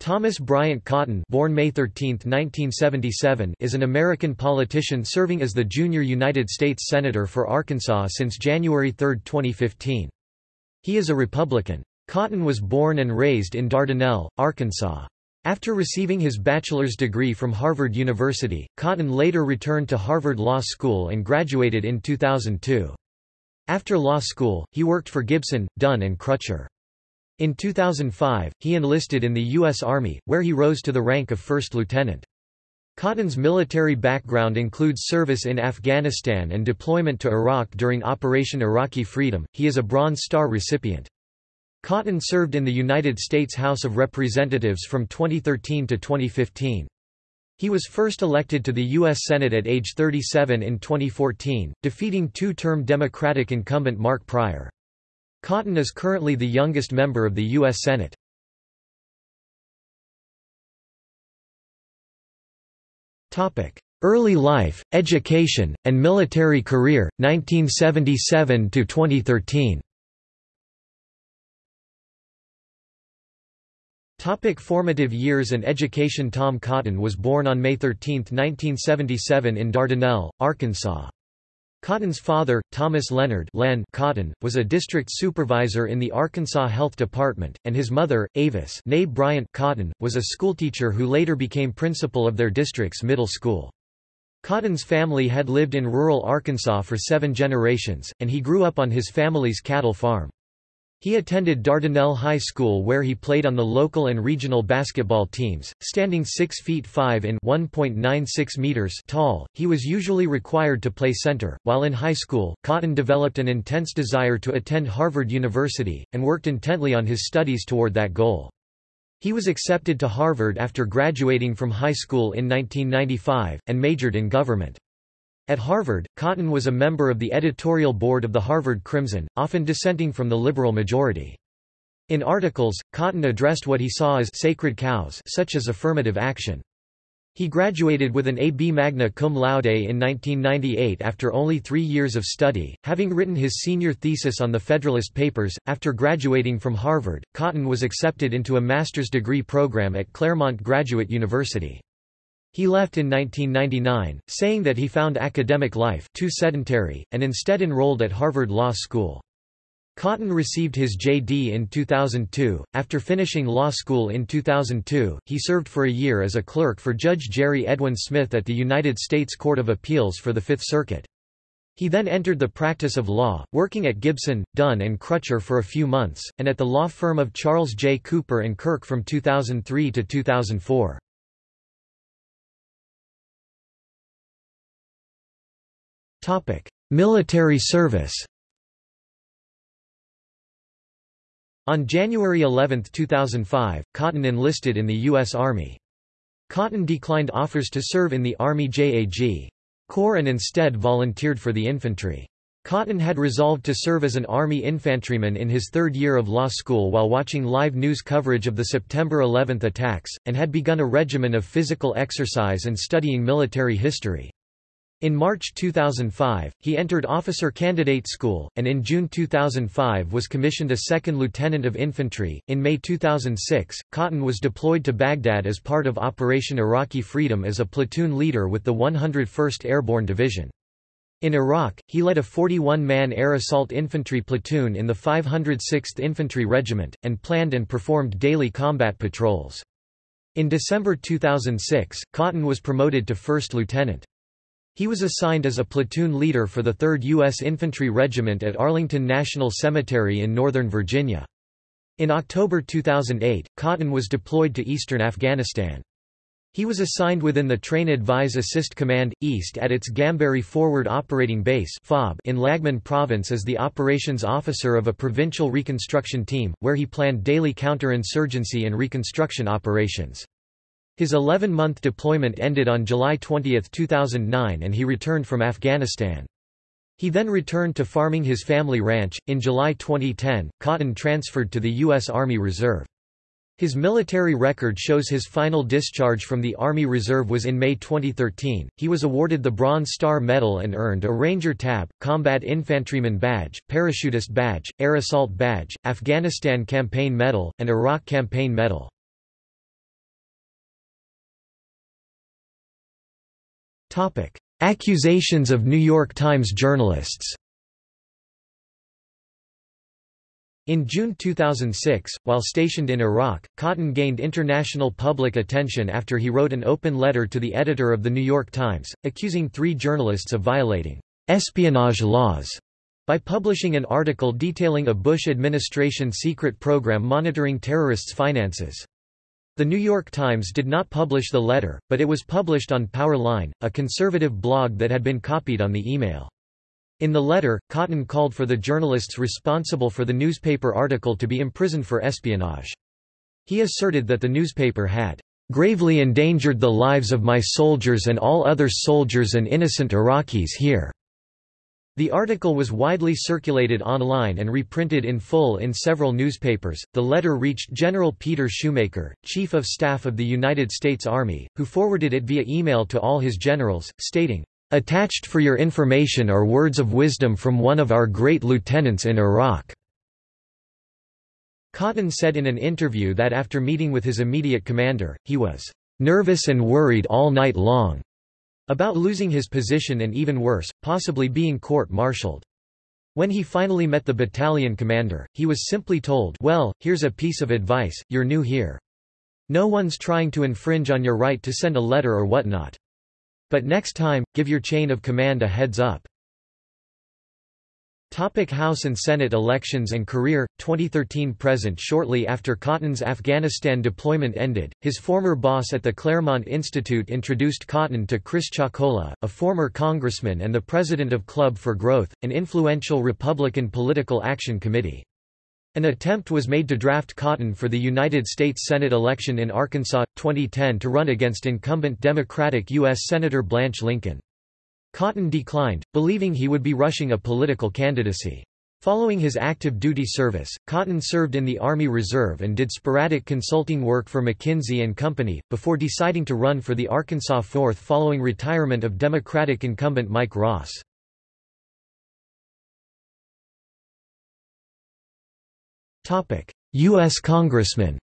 Thomas Bryant Cotton born May 13, 1977, is an American politician serving as the junior United States Senator for Arkansas since January 3, 2015. He is a Republican. Cotton was born and raised in Dardanelle, Arkansas. After receiving his bachelor's degree from Harvard University, Cotton later returned to Harvard Law School and graduated in 2002. After law school, he worked for Gibson, Dunn and Crutcher. In 2005, he enlisted in the U.S. Army, where he rose to the rank of first lieutenant. Cotton's military background includes service in Afghanistan and deployment to Iraq during Operation Iraqi Freedom. He is a Bronze Star recipient. Cotton served in the United States House of Representatives from 2013 to 2015. He was first elected to the U.S. Senate at age 37 in 2014, defeating two-term Democratic incumbent Mark Pryor. Cotton is currently the youngest member of the U.S. Senate. Early life, education, and military career, 1977–2013 Topic formative years and education Tom Cotton was born on May 13, 1977 in Dardanelle, Arkansas. Cotton's father, Thomas Leonard Len Cotton, was a district supervisor in the Arkansas Health Department, and his mother, Avis Bryant Cotton, was a schoolteacher who later became principal of their district's middle school. Cotton's family had lived in rural Arkansas for seven generations, and he grew up on his family's cattle farm. He attended Dardanelle High School where he played on the local and regional basketball teams. Standing 6 feet 5 in 1.96 meters tall, he was usually required to play center. While in high school, Cotton developed an intense desire to attend Harvard University, and worked intently on his studies toward that goal. He was accepted to Harvard after graduating from high school in 1995, and majored in government. At Harvard, Cotton was a member of the editorial board of the Harvard Crimson, often dissenting from the liberal majority. In articles, Cotton addressed what he saw as sacred cows such as affirmative action. He graduated with an A.B. magna cum laude in 1998 after only three years of study, having written his senior thesis on the Federalist Papers. After graduating from Harvard, Cotton was accepted into a master's degree program at Claremont Graduate University. He left in 1999, saying that he found academic life too sedentary, and instead enrolled at Harvard Law School. Cotton received his J.D. in 2002. After finishing law school in 2002, he served for a year as a clerk for Judge Jerry Edwin Smith at the United States Court of Appeals for the Fifth Circuit. He then entered the practice of law, working at Gibson, Dunn and Crutcher for a few months, and at the law firm of Charles J. Cooper and Kirk from 2003 to 2004. Topic: Military service. On January 11, 2005, Cotton enlisted in the U.S. Army. Cotton declined offers to serve in the Army JAG Corps and instead volunteered for the infantry. Cotton had resolved to serve as an Army infantryman in his third year of law school while watching live news coverage of the September 11 attacks, and had begun a regimen of physical exercise and studying military history. In March 2005, he entered Officer Candidate School, and in June 2005 was commissioned a second lieutenant of infantry. In May 2006, Cotton was deployed to Baghdad as part of Operation Iraqi Freedom as a platoon leader with the 101st Airborne Division. In Iraq, he led a 41-man air assault infantry platoon in the 506th Infantry Regiment, and planned and performed daily combat patrols. In December 2006, Cotton was promoted to first lieutenant. He was assigned as a platoon leader for the 3rd U.S. Infantry Regiment at Arlington National Cemetery in Northern Virginia. In October 2008, Cotton was deployed to eastern Afghanistan. He was assigned within the Train Advise Assist Command, East at its Gamberi Forward Operating Base in Laghman Province as the operations officer of a provincial reconstruction team, where he planned daily counterinsurgency and reconstruction operations. His 11-month deployment ended on July 20, 2009 and he returned from Afghanistan. He then returned to farming his family ranch. In July 2010, Cotton transferred to the U.S. Army Reserve. His military record shows his final discharge from the Army Reserve was in May 2013. He was awarded the Bronze Star Medal and earned a Ranger Tab, Combat Infantryman Badge, Parachutist Badge, Air Assault Badge, Afghanistan Campaign Medal, and Iraq Campaign Medal. Accusations of New York Times journalists. In June 2006, while stationed in Iraq, Cotton gained international public attention after he wrote an open letter to the editor of The New York Times, accusing three journalists of violating espionage laws by publishing an article detailing a Bush administration secret program monitoring terrorists' finances. The New York Times did not publish the letter, but it was published on Powerline, a conservative blog that had been copied on the email. In the letter, Cotton called for the journalists responsible for the newspaper article to be imprisoned for espionage. He asserted that the newspaper had gravely endangered the lives of my soldiers and all other soldiers and innocent Iraqis here. The article was widely circulated online and reprinted in full in several newspapers. The letter reached General Peter Schoomaker, Chief of Staff of the United States Army, who forwarded it via email to all his generals, stating, Attached for your information are words of wisdom from one of our great lieutenants in Iraq." Cotton said in an interview that after meeting with his immediate commander, he was "...nervous and worried all night long." About losing his position and even worse, possibly being court-martialed. When he finally met the battalion commander, he was simply told well, here's a piece of advice, you're new here. No one's trying to infringe on your right to send a letter or whatnot. But next time, give your chain of command a heads up. Topic House and Senate elections and career 2013–present Shortly after Cotton's Afghanistan deployment ended, his former boss at the Claremont Institute introduced Cotton to Chris Chocola, a former congressman and the president of Club for Growth, an influential Republican political action committee. An attempt was made to draft Cotton for the United States Senate election in Arkansas, 2010 to run against incumbent Democratic U.S. Senator Blanche Lincoln. Cotton declined, believing he would be rushing a political candidacy. Following his active duty service, Cotton served in the Army Reserve and did sporadic consulting work for McKinsey and Company, before deciding to run for the Arkansas 4th following retirement of Democratic incumbent Mike Ross. U.S. Congressman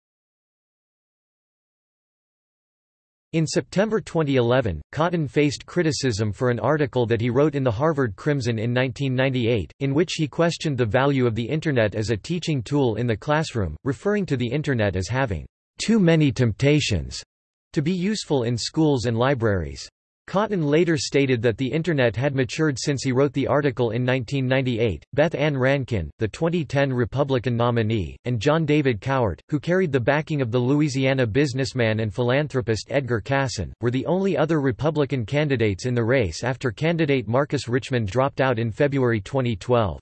In September 2011, Cotton faced criticism for an article that he wrote in the Harvard Crimson in 1998, in which he questioned the value of the Internet as a teaching tool in the classroom, referring to the Internet as having too many temptations to be useful in schools and libraries. Cotton later stated that the Internet had matured since he wrote the article in 1998. Beth Ann Rankin, the 2010 Republican nominee, and John David Cowart, who carried the backing of the Louisiana businessman and philanthropist Edgar Casson, were the only other Republican candidates in the race after candidate Marcus Richmond dropped out in February 2012.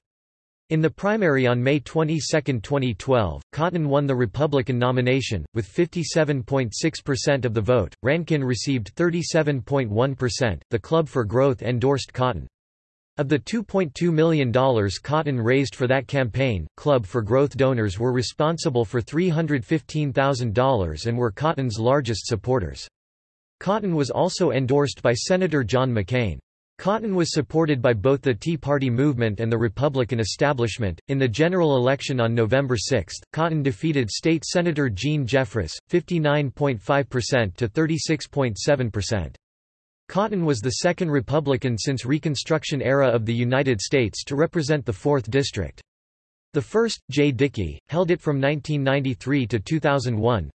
In the primary on May 22, 2012, Cotton won the Republican nomination, with 57.6% of the vote. Rankin received 37.1%. The Club for Growth endorsed Cotton. Of the $2.2 million Cotton raised for that campaign, Club for Growth donors were responsible for $315,000 and were Cotton's largest supporters. Cotton was also endorsed by Senator John McCain. Cotton was supported by both the Tea Party movement and the Republican establishment. In the general election on November 6, Cotton defeated State Senator Gene Jeffress, 59.5% to 36.7%. Cotton was the second Republican since Reconstruction era of the United States to represent the 4th District. The first, Jay Dickey, held it from 1993 to 2001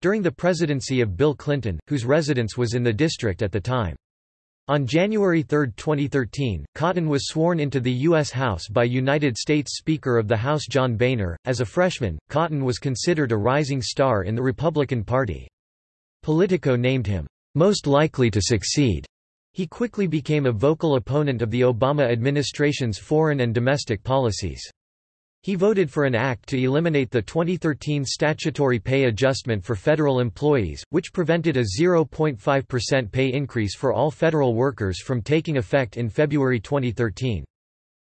during the presidency of Bill Clinton, whose residence was in the district at the time. On January 3, 2013, Cotton was sworn into the U.S. House by United States Speaker of the House John Boehner. As a freshman, Cotton was considered a rising star in the Republican Party. Politico named him, most likely to succeed. He quickly became a vocal opponent of the Obama administration's foreign and domestic policies. He voted for an act to eliminate the 2013 statutory pay adjustment for federal employees, which prevented a 0.5% pay increase for all federal workers from taking effect in February 2013.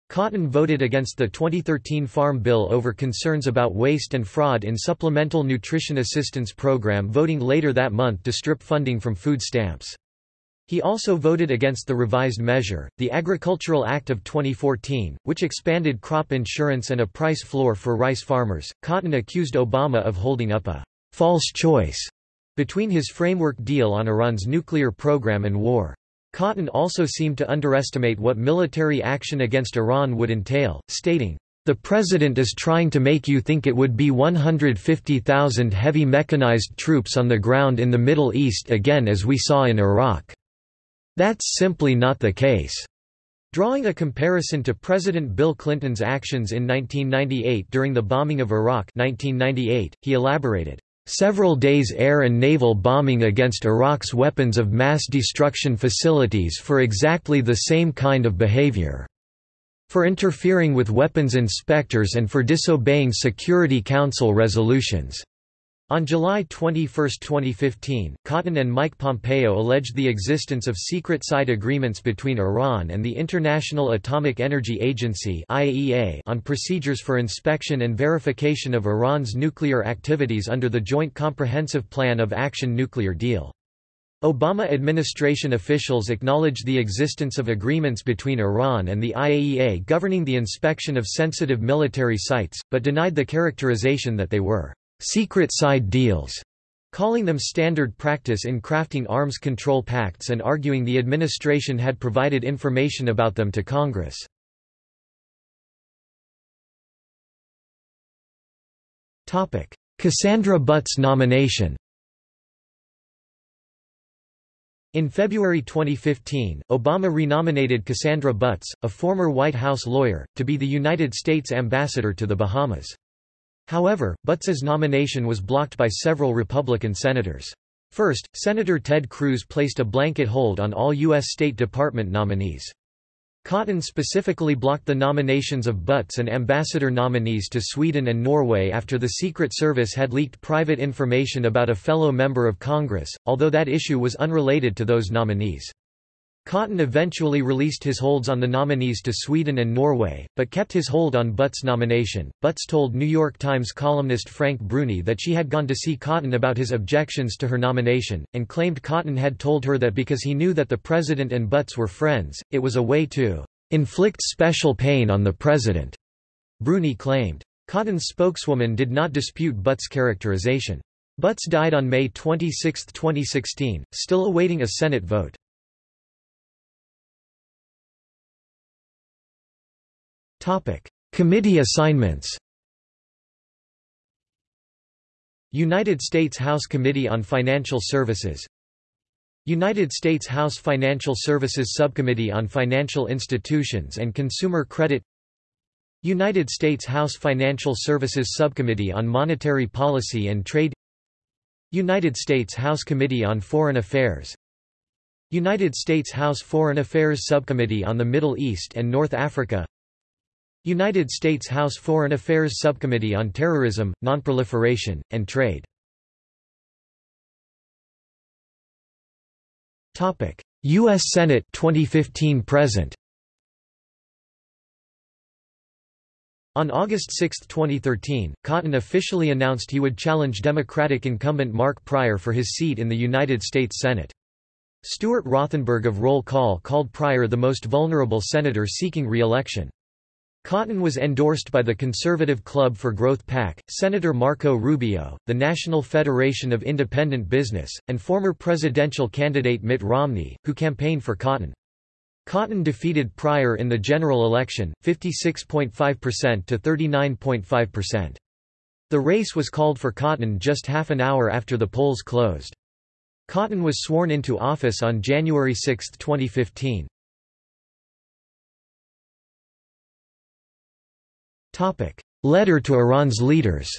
Cotton voted against the 2013 Farm Bill over concerns about waste and fraud in Supplemental Nutrition Assistance Program voting later that month to strip funding from food stamps. He also voted against the revised measure, the Agricultural Act of 2014, which expanded crop insurance and a price floor for rice farmers. Cotton accused Obama of holding up a false choice between his framework deal on Iran's nuclear program and war. Cotton also seemed to underestimate what military action against Iran would entail, stating, "...the president is trying to make you think it would be 150,000 heavy mechanized troops on the ground in the Middle East again as we saw in Iraq. That's simply not the case." Drawing a comparison to President Bill Clinton's actions in 1998 during the bombing of Iraq 1998, he elaborated, Several days air and naval bombing against Iraq's weapons of mass destruction facilities for exactly the same kind of behavior. For interfering with weapons inspectors and for disobeying Security Council resolutions. On July 21, 2015, Cotton and Mike Pompeo alleged the existence of secret side agreements between Iran and the International Atomic Energy Agency on procedures for inspection and verification of Iran's nuclear activities under the Joint Comprehensive Plan of Action nuclear deal. Obama administration officials acknowledged the existence of agreements between Iran and the IAEA governing the inspection of sensitive military sites, but denied the characterization that they were secret side deals, calling them standard practice in crafting arms control pacts and arguing the administration had provided information about them to Congress. Cassandra Butts nomination In February 2015, Obama renominated Cassandra Butts, a former White House lawyer, to be the United States ambassador to the Bahamas. However, Butts's nomination was blocked by several Republican senators. First, Senator Ted Cruz placed a blanket hold on all U.S. State Department nominees. Cotton specifically blocked the nominations of Butts and ambassador nominees to Sweden and Norway after the Secret Service had leaked private information about a fellow member of Congress, although that issue was unrelated to those nominees. Cotton eventually released his holds on the nominees to Sweden and Norway, but kept his hold on Butts' nomination. Butts told New York Times columnist Frank Bruni that she had gone to see Cotton about his objections to her nomination, and claimed Cotton had told her that because he knew that the president and Butts were friends, it was a way to inflict special pain on the president. Bruni claimed. Cotton's spokeswoman did not dispute Butts' characterization. Butts died on May 26, 2016, still awaiting a Senate vote. Committee assignments United States House Committee on Financial Services United States House Financial Services Subcommittee on Financial Institutions and Consumer Credit United States House Financial Services Subcommittee on Monetary Policy and Trade United States House Committee on Foreign Affairs United States House Foreign Affairs Subcommittee on the Middle East and North Africa United States House Foreign Affairs Subcommittee on Terrorism, Nonproliferation, and Trade U.S. Senate 2015 present On August 6, 2013, Cotton officially announced he would challenge Democratic incumbent Mark Pryor for his seat in the United States Senate. Stuart Rothenberg of Roll Call called Pryor the most vulnerable senator seeking re-election. Cotton was endorsed by the Conservative Club for Growth PAC, Senator Marco Rubio, the National Federation of Independent Business, and former presidential candidate Mitt Romney, who campaigned for Cotton. Cotton defeated Pryor in the general election, 56.5% to 39.5%. The race was called for Cotton just half an hour after the polls closed. Cotton was sworn into office on January 6, 2015. Letter to Iran's leaders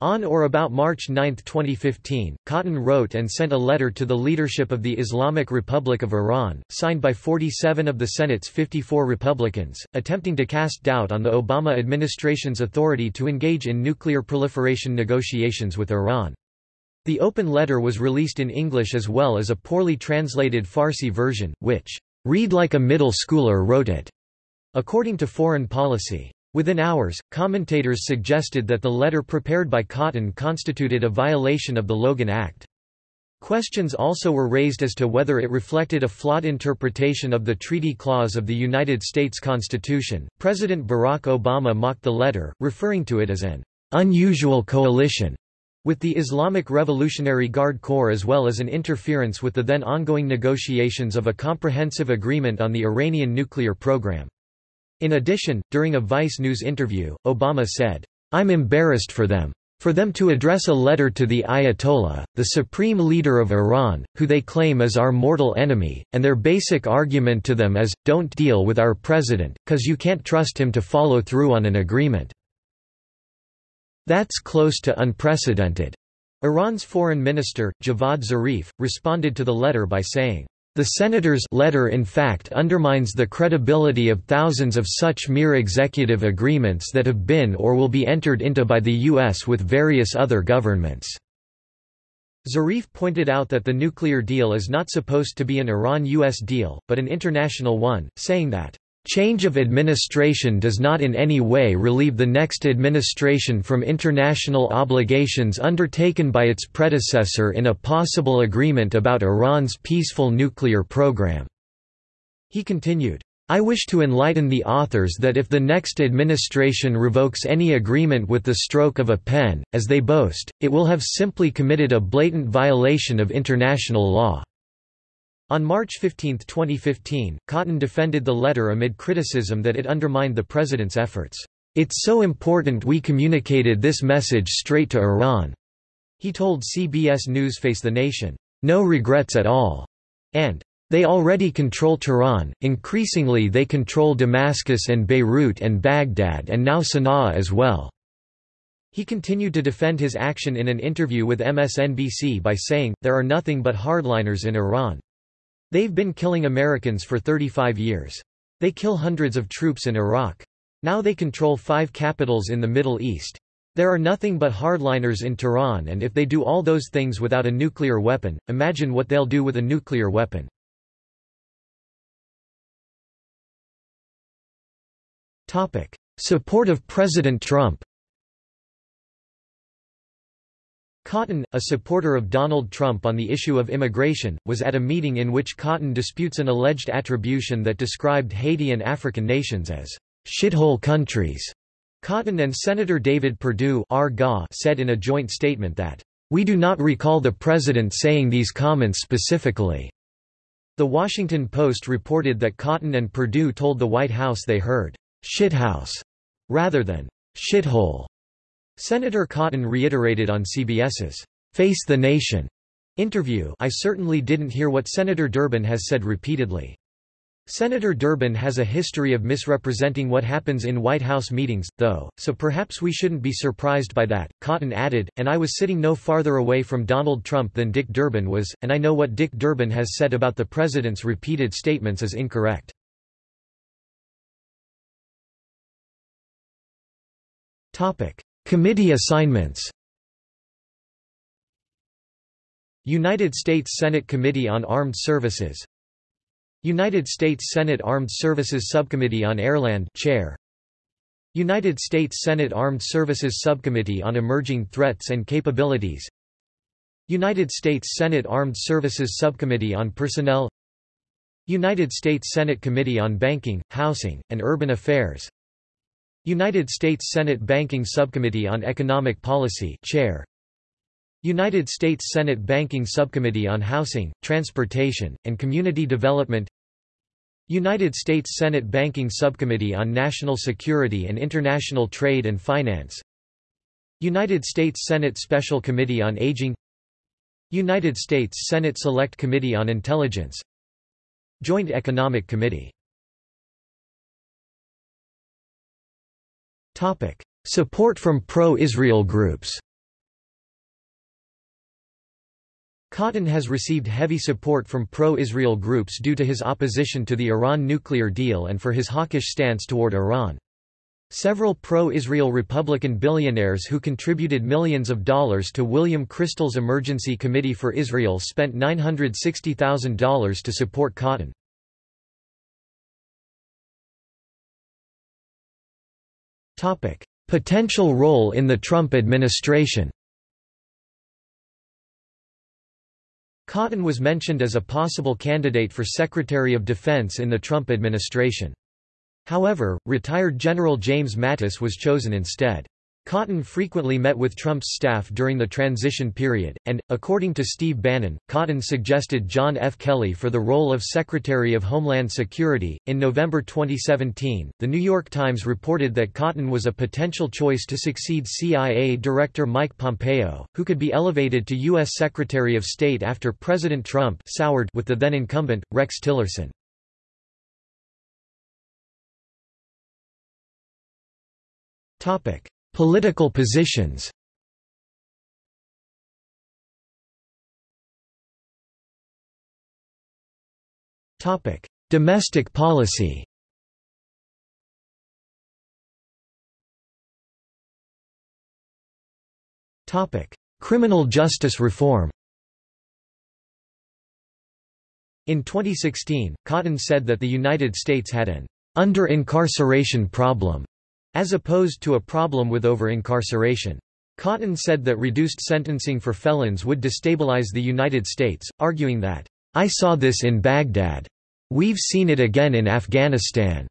On or about March 9, 2015, Cotton wrote and sent a letter to the leadership of the Islamic Republic of Iran, signed by 47 of the Senate's 54 Republicans, attempting to cast doubt on the Obama administration's authority to engage in nuclear proliferation negotiations with Iran. The open letter was released in English as well as a poorly translated Farsi version, which, "...read like a middle schooler wrote it." According to Foreign Policy. Within hours, commentators suggested that the letter prepared by Cotton constituted a violation of the Logan Act. Questions also were raised as to whether it reflected a flawed interpretation of the Treaty Clause of the United States Constitution. President Barack Obama mocked the letter, referring to it as an unusual coalition with the Islamic Revolutionary Guard Corps as well as an interference with the then ongoing negotiations of a comprehensive agreement on the Iranian nuclear program. In addition, during a Vice News interview, Obama said, I'm embarrassed for them. For them to address a letter to the Ayatollah, the supreme leader of Iran, who they claim is our mortal enemy, and their basic argument to them is, don't deal with our president, cause you can't trust him to follow through on an agreement. That's close to unprecedented. Iran's foreign minister, Javad Zarif, responded to the letter by saying, the senator's letter in fact undermines the credibility of thousands of such mere executive agreements that have been or will be entered into by the U.S. with various other governments. Zarif pointed out that the nuclear deal is not supposed to be an Iran-US deal, but an international one, saying that Change of administration does not in any way relieve the next administration from international obligations undertaken by its predecessor in a possible agreement about Iran's peaceful nuclear program." He continued, I wish to enlighten the authors that if the next administration revokes any agreement with the stroke of a pen, as they boast, it will have simply committed a blatant violation of international law. On March 15, 2015, Cotton defended the letter amid criticism that it undermined the president's efforts. It's so important we communicated this message straight to Iran. He told CBS News Face the Nation, no regrets at all, and they already control Tehran, increasingly they control Damascus and Beirut and Baghdad and now Sana'a as well. He continued to defend his action in an interview with MSNBC by saying, there are nothing but hardliners in Iran. They've been killing Americans for 35 years. They kill hundreds of troops in Iraq. Now they control five capitals in the Middle East. There are nothing but hardliners in Tehran and if they do all those things without a nuclear weapon, imagine what they'll do with a nuclear weapon. Support of President Trump Cotton, a supporter of Donald Trump on the issue of immigration, was at a meeting in which Cotton disputes an alleged attribution that described Haiti and African nations as shithole countries. Cotton and Senator David Perdue said in a joint statement that, "...we do not recall the president saying these comments specifically." The Washington Post reported that Cotton and Perdue told the White House they heard, "...shithouse," rather than, "...shithole." Senator Cotton reiterated on CBS's Face the Nation interview I certainly didn't hear what Senator Durbin has said repeatedly. Senator Durbin has a history of misrepresenting what happens in White House meetings, though, so perhaps we shouldn't be surprised by that. Cotton added, and I was sitting no farther away from Donald Trump than Dick Durbin was, and I know what Dick Durbin has said about the president's repeated statements is incorrect. Committee assignments. United States Senate Committee on Armed Services. United States Senate Armed Services Subcommittee on Airland Chair. United States Senate Armed Services Subcommittee on Emerging Threats and Capabilities. United States Senate Armed Services Subcommittee on Personnel. United States Senate Committee on Banking, Housing, and Urban Affairs United States Senate Banking Subcommittee on Economic Policy Chair. United States Senate Banking Subcommittee on Housing, Transportation, and Community Development. United States Senate Banking Subcommittee on National Security and International Trade and Finance. United States Senate Special Committee on Aging. United States Senate Select Committee on Intelligence. Joint Economic Committee Topic: Support from pro-Israel groups. Cotton has received heavy support from pro-Israel groups due to his opposition to the Iran nuclear deal and for his hawkish stance toward Iran. Several pro-Israel Republican billionaires who contributed millions of dollars to William Kristol's Emergency Committee for Israel spent $960,000 to support Cotton. Potential role in the Trump administration. Cotton was mentioned as a possible candidate for Secretary of Defense in the Trump administration. However, retired General James Mattis was chosen instead. Cotton frequently met with Trump's staff during the transition period, and, according to Steve Bannon, Cotton suggested John F. Kelly for the role of Secretary of Homeland Security. In November 2017, The New York Times reported that Cotton was a potential choice to succeed CIA Director Mike Pompeo, who could be elevated to U.S. Secretary of State after President Trump soured with the then incumbent, Rex Tillerson. Topic. Political positions. Domestic policy. Criminal justice reform. In 2016, Cotton said that the United States had an under-incarceration problem as opposed to a problem with over-incarceration. Cotton said that reduced sentencing for felons would destabilize the United States, arguing that, I saw this in Baghdad. We've seen it again in Afghanistan.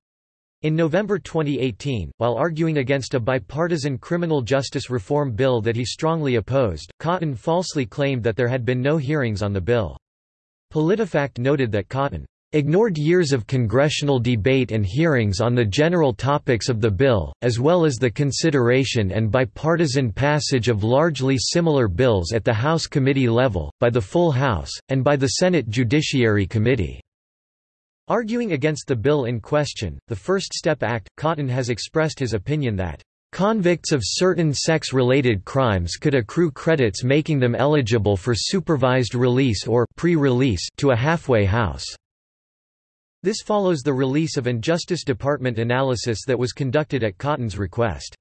In November 2018, while arguing against a bipartisan criminal justice reform bill that he strongly opposed, Cotton falsely claimed that there had been no hearings on the bill. PolitiFact noted that Cotton ignored years of congressional debate and hearings on the general topics of the bill, as well as the consideration and bipartisan passage of largely similar bills at the House committee level, by the full House, and by the Senate Judiciary Committee. Arguing against the bill in question, the First Step Act, Cotton has expressed his opinion that Convicts of certain sex-related crimes could accrue credits making them eligible for supervised release or pre-release to a halfway house. This follows the release of an Justice Department analysis that was conducted at Cotton's request.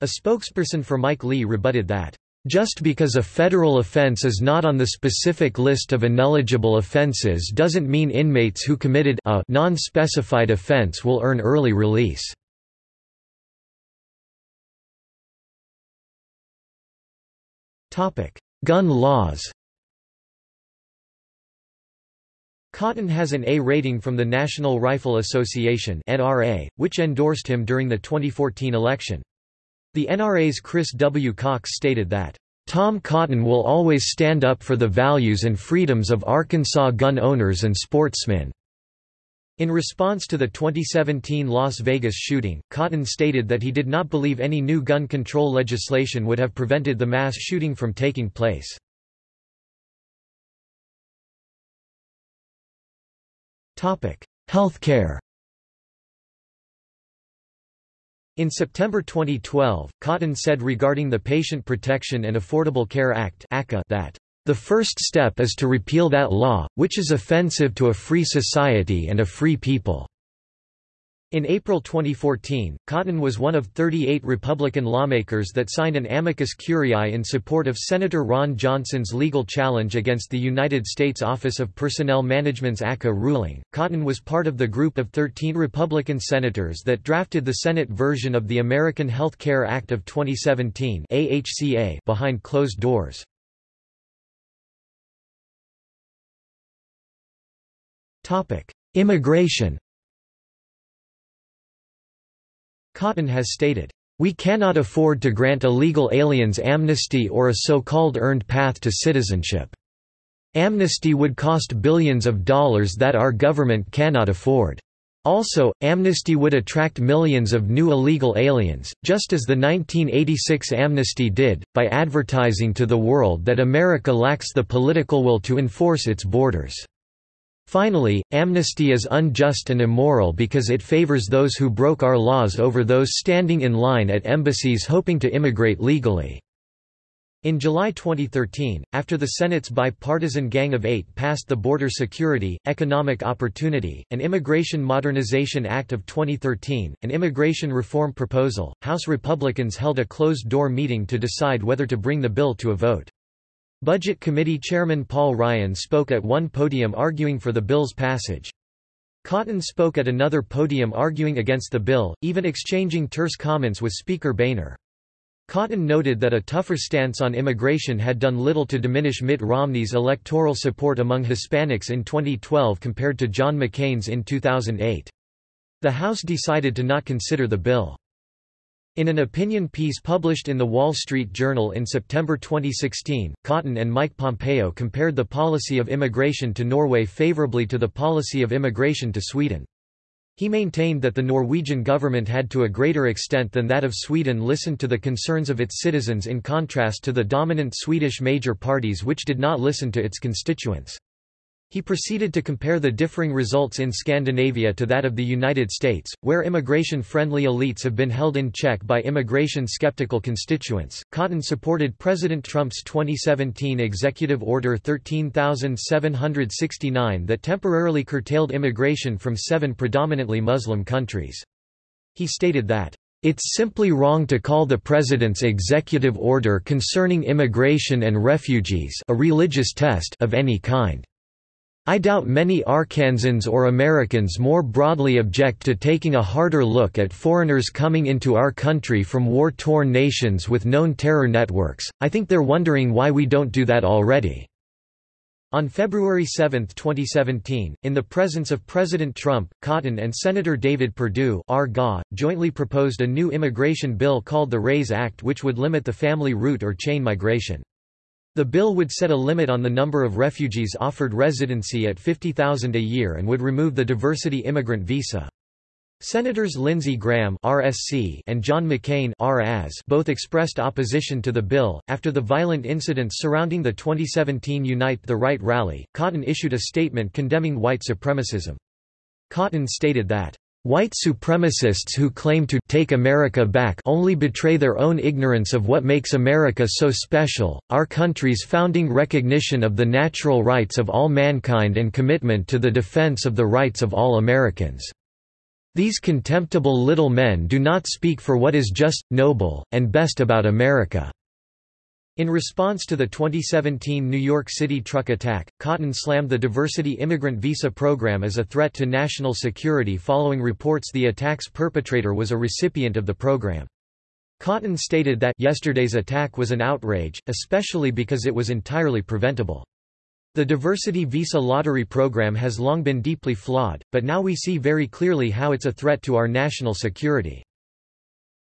A spokesperson for Mike Lee rebutted that, "...just because a federal offense is not on the specific list of ineligible offenses doesn't mean inmates who committed a non-specified offense will earn early release." Gun laws Cotton has an A rating from the National Rifle Association (NRA), which endorsed him during the 2014 election. The NRA's Chris W. Cox stated that, "...Tom Cotton will always stand up for the values and freedoms of Arkansas gun owners and sportsmen." In response to the 2017 Las Vegas shooting, Cotton stated that he did not believe any new gun control legislation would have prevented the mass shooting from taking place. Healthcare In September 2012, Cotton said regarding the Patient Protection and Affordable Care Act that the first step is to repeal that law, which is offensive to a free society and a free people. In April 2014, Cotton was one of 38 Republican lawmakers that signed an amicus curiae in support of Senator Ron Johnson's legal challenge against the United States Office of Personnel Management's ACA ruling. Cotton was part of the group of 13 Republican senators that drafted the Senate version of the American Health Care Act of 2017 AHCA behind closed doors. Immigration Cotton has stated, "...we cannot afford to grant illegal aliens amnesty or a so-called earned path to citizenship. Amnesty would cost billions of dollars that our government cannot afford. Also, amnesty would attract millions of new illegal aliens, just as the 1986 amnesty did, by advertising to the world that America lacks the political will to enforce its borders." Finally, amnesty is unjust and immoral because it favors those who broke our laws over those standing in line at embassies hoping to immigrate legally. In July 2013, after the Senate's bipartisan Gang of Eight passed the Border Security, Economic Opportunity, and Immigration Modernization Act of 2013, an immigration reform proposal, House Republicans held a closed-door meeting to decide whether to bring the bill to a vote. Budget Committee Chairman Paul Ryan spoke at one podium arguing for the bill's passage. Cotton spoke at another podium arguing against the bill, even exchanging terse comments with Speaker Boehner. Cotton noted that a tougher stance on immigration had done little to diminish Mitt Romney's electoral support among Hispanics in 2012 compared to John McCain's in 2008. The House decided to not consider the bill. In an opinion piece published in The Wall Street Journal in September 2016, Cotton and Mike Pompeo compared the policy of immigration to Norway favorably to the policy of immigration to Sweden. He maintained that the Norwegian government had to a greater extent than that of Sweden listened to the concerns of its citizens in contrast to the dominant Swedish major parties which did not listen to its constituents. He proceeded to compare the differing results in Scandinavia to that of the United States, where immigration-friendly elites have been held in check by immigration-skeptical constituents. Cotton supported President Trump's 2017 Executive Order 13769 that temporarily curtailed immigration from seven predominantly Muslim countries. He stated that it's simply wrong to call the President's executive order concerning immigration and refugees a religious test of any kind. I doubt many Arkansans or Americans more broadly object to taking a harder look at foreigners coming into our country from war-torn nations with known terror networks, I think they're wondering why we don't do that already." On February 7, 2017, in the presence of President Trump, Cotton and Senator David Perdue jointly proposed a new immigration bill called the RAISE Act which would limit the family route or chain migration. The bill would set a limit on the number of refugees offered residency at 50,000 a year and would remove the diversity immigrant visa. Senators Lindsey Graham (RSC) and John McCain (RAS) both expressed opposition to the bill. After the violent incidents surrounding the 2017 Unite the Right rally, Cotton issued a statement condemning white supremacism. Cotton stated that White supremacists who claim to take America back only betray their own ignorance of what makes America so special, our country's founding recognition of the natural rights of all mankind and commitment to the defense of the rights of all Americans. These contemptible little men do not speak for what is just, noble, and best about America. In response to the 2017 New York City truck attack, Cotton slammed the diversity immigrant visa program as a threat to national security following reports the attack's perpetrator was a recipient of the program. Cotton stated that yesterday's attack was an outrage, especially because it was entirely preventable. The diversity visa lottery program has long been deeply flawed, but now we see very clearly how it's a threat to our national security.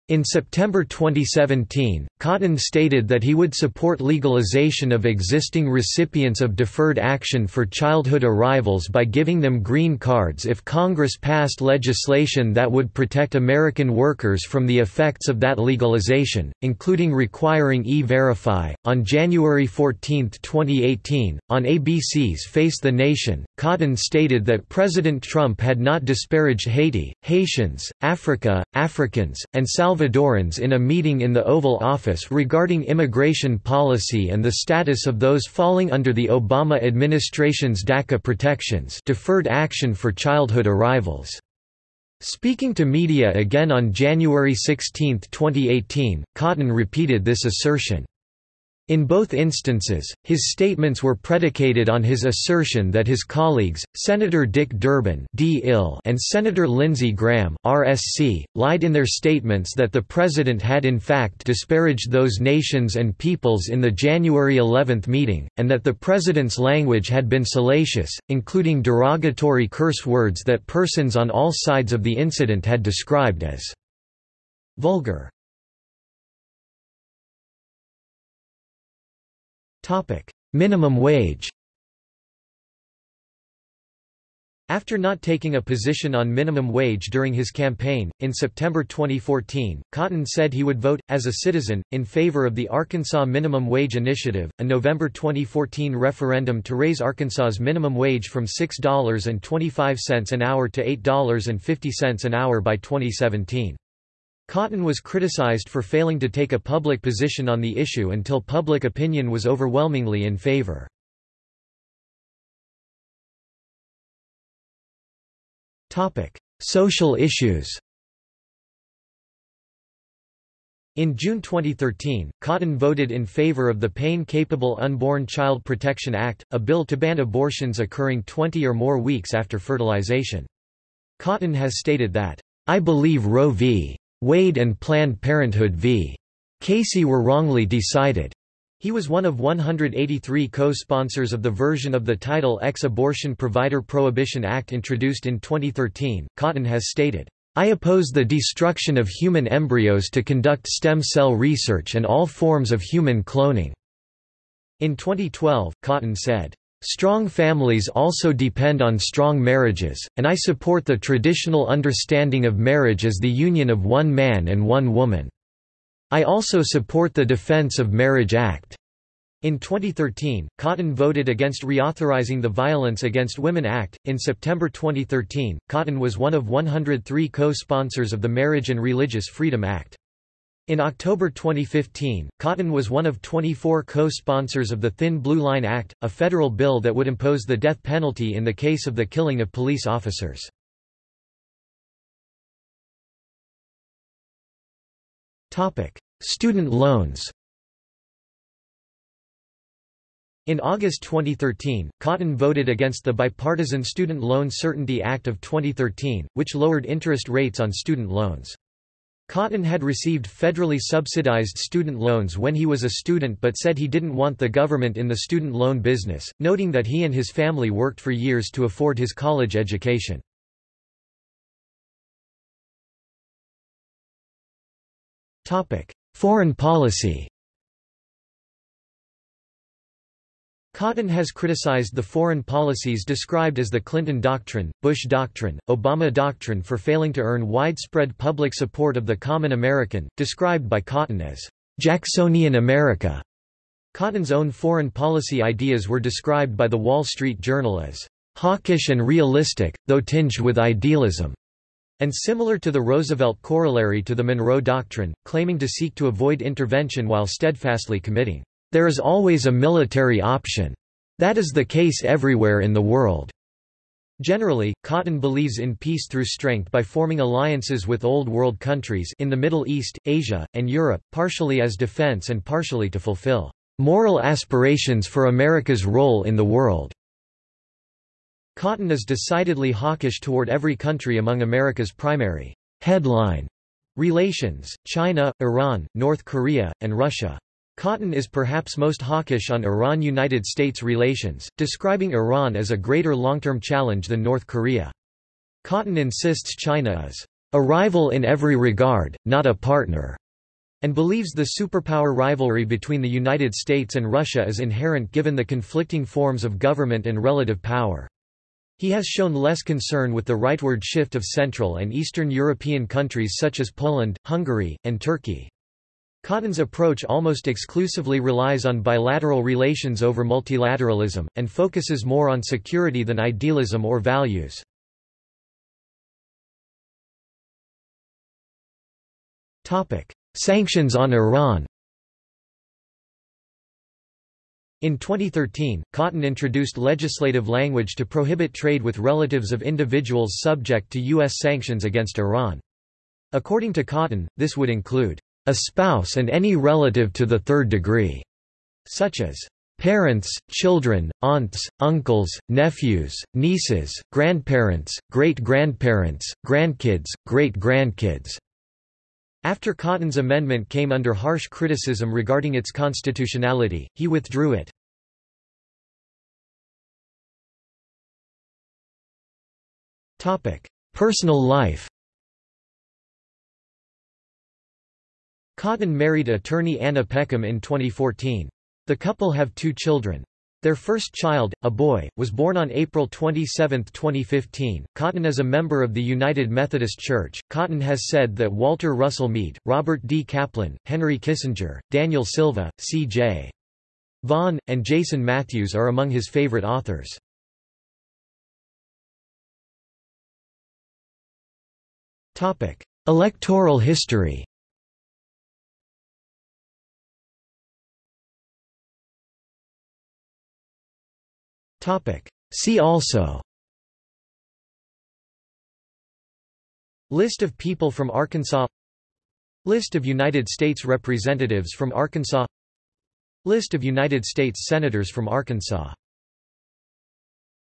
In September 2017, Cotton stated that he would support legalization of existing recipients of deferred action for childhood arrivals by giving them green cards if Congress passed legislation that would protect American workers from the effects of that legalization, including requiring E-Verify. On January 14, 2018, on ABC's Face the Nation, Cotton stated that President Trump had not disparaged Haiti, Haitians, Africa, Africans, and Salvadorans in a meeting in the Oval Office regarding immigration policy and the status of those falling under the Obama administration's DACA protections deferred action for childhood arrivals. Speaking to media again on January 16, 2018, Cotton repeated this assertion. In both instances, his statements were predicated on his assertion that his colleagues, Senator Dick Durbin and Senator Lindsey Graham RSC, lied in their statements that the president had in fact disparaged those nations and peoples in the January 11 meeting, and that the president's language had been salacious, including derogatory curse words that persons on all sides of the incident had described as vulgar. Minimum wage After not taking a position on minimum wage during his campaign, in September 2014, Cotton said he would vote, as a citizen, in favor of the Arkansas Minimum Wage Initiative, a November 2014 referendum to raise Arkansas's minimum wage from $6.25 an hour to $8.50 an hour by 2017. Cotton was criticized for failing to take a public position on the issue until public opinion was overwhelmingly in favor. Social issues In June 2013, Cotton voted in favor of the Pain-Capable Unborn Child Protection Act, a bill to ban abortions occurring 20 or more weeks after fertilization. Cotton has stated that, "...I believe Roe v. Wade and Planned Parenthood v. Casey were wrongly decided. He was one of 183 co-sponsors of the version of the Title X Abortion Provider Prohibition Act introduced in 2013. Cotton has stated, I oppose the destruction of human embryos to conduct stem cell research and all forms of human cloning." In 2012, Cotton said, Strong families also depend on strong marriages, and I support the traditional understanding of marriage as the union of one man and one woman. I also support the Defense of Marriage Act. In 2013, Cotton voted against reauthorizing the Violence Against Women Act. In September 2013, Cotton was one of 103 co-sponsors of the Marriage and Religious Freedom Act. In October 2015, Cotton was one of 24 co-sponsors of the Thin Blue Line Act, a federal bill that would impose the death penalty in the case of the killing of police officers. Student loans In August 2013, Cotton voted against the Bipartisan Student Loan Certainty Act of 2013, which lowered interest rates on student loans. Cotton had received federally subsidized student loans when he was a student but said he didn't want the government in the student loan business, noting that he and his family worked for years to afford his college education. Foreign policy Cotton has criticized the foreign policies described as the Clinton Doctrine, Bush Doctrine, Obama Doctrine for failing to earn widespread public support of the common American, described by Cotton as Jacksonian America. Cotton's own foreign policy ideas were described by The Wall Street Journal as hawkish and realistic, though tinged with idealism, and similar to the Roosevelt corollary to the Monroe Doctrine, claiming to seek to avoid intervention while steadfastly committing there is always a military option. That is the case everywhere in the world. Generally, Cotton believes in peace through strength by forming alliances with Old World countries in the Middle East, Asia, and Europe, partially as defense and partially to fulfill moral aspirations for America's role in the world. Cotton is decidedly hawkish toward every country among America's primary headline relations, China, Iran, North Korea, and Russia. Cotton is perhaps most hawkish on Iran–United States relations, describing Iran as a greater long-term challenge than North Korea. Cotton insists China is a rival in every regard, not a partner, and believes the superpower rivalry between the United States and Russia is inherent given the conflicting forms of government and relative power. He has shown less concern with the rightward shift of Central and Eastern European countries such as Poland, Hungary, and Turkey. Cotton's approach almost exclusively relies on bilateral relations over multilateralism, and focuses more on security than idealism or values. Sanctions on Iran In 2013, Cotton introduced legislative language to prohibit trade with relatives of individuals subject to U.S. sanctions against Iran. According to Cotton, this would include a spouse and any relative to the third degree, such as parents, children, aunts, uncles, nephews, nieces, grandparents, great-grandparents, grandkids, great-grandkids. After Cotton's amendment came under harsh criticism regarding its constitutionality, he withdrew it. Personal life Cotton married attorney Anna Peckham in 2014. The couple have two children. Their first child, a boy, was born on April 27, 2015. Cotton is a member of the United Methodist Church. Cotton has said that Walter Russell Mead, Robert D. Kaplan, Henry Kissinger, Daniel Silva, C.J. Vaughan, and Jason Matthews are among his favorite authors. Electoral history Topic. See also. List of people from Arkansas. List of United States Representatives from Arkansas. List of United States Senators from Arkansas